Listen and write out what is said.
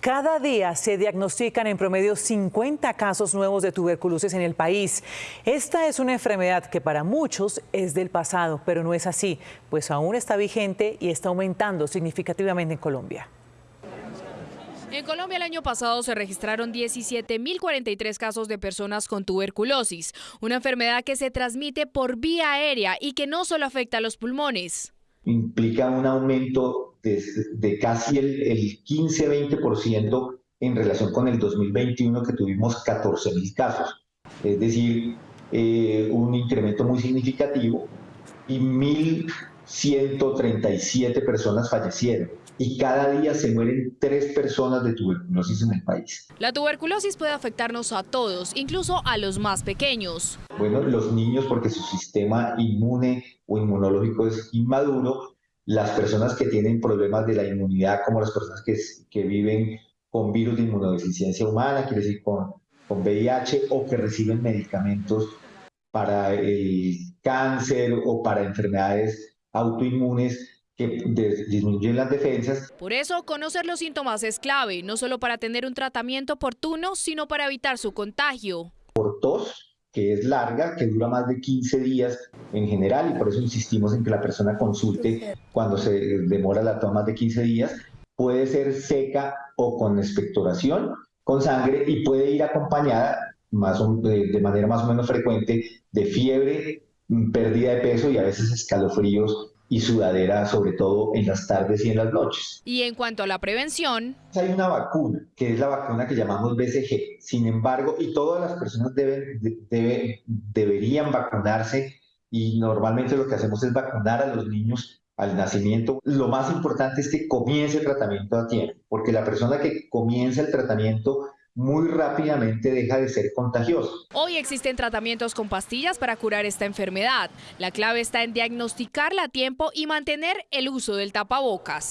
Cada día se diagnostican en promedio 50 casos nuevos de tuberculosis en el país. Esta es una enfermedad que para muchos es del pasado, pero no es así, pues aún está vigente y está aumentando significativamente en Colombia. En Colombia el año pasado se registraron 17.043 casos de personas con tuberculosis, una enfermedad que se transmite por vía aérea y que no solo afecta a los pulmones implica un aumento de, casi el, 15-20% en relación con el 2021 que tuvimos 14.000 casos. Es decir, eh, un incremento muy significativo y 1.137 personas fallecieron y cada día se mueren tres personas de tuberculosis en el país. La tuberculosis puede afectarnos a todos, incluso a los más pequeños. Bueno, los niños porque su sistema inmune o inmunológico es inmaduro, las personas que tienen problemas de la inmunidad, como las personas que, que viven con virus de inmunodeficiencia humana, quiere decir con, con VIH, o que reciben medicamentos para el cáncer o para enfermedades autoinmunes que disminuyen las defensas. Por eso, conocer los síntomas es clave, no solo para tener un tratamiento oportuno, sino para evitar su contagio. Por tos, que es larga, que dura más de 15 días en general, y por eso insistimos en que la persona consulte cuando se demora la toma más de 15 días, puede ser seca o con expectoración, con sangre, y puede ir acompañada más de manera más o menos frecuente de fiebre, pérdida de peso y a veces escalofríos y sudadera, sobre todo en las tardes y en las noches. Y en cuanto a la prevención... Hay una vacuna, que es la vacuna que llamamos BCG. Sin embargo, y todas las personas deben, deberían vacunarse y normalmente lo que hacemos es vacunar a los niños al nacimiento. Lo más importante es que comience el tratamiento a tiempo, porque la persona que comienza el tratamiento muy rápidamente deja de ser contagioso. Hoy existen tratamientos con pastillas para curar esta enfermedad. La clave está en diagnosticarla a tiempo y mantener el uso del tapabocas.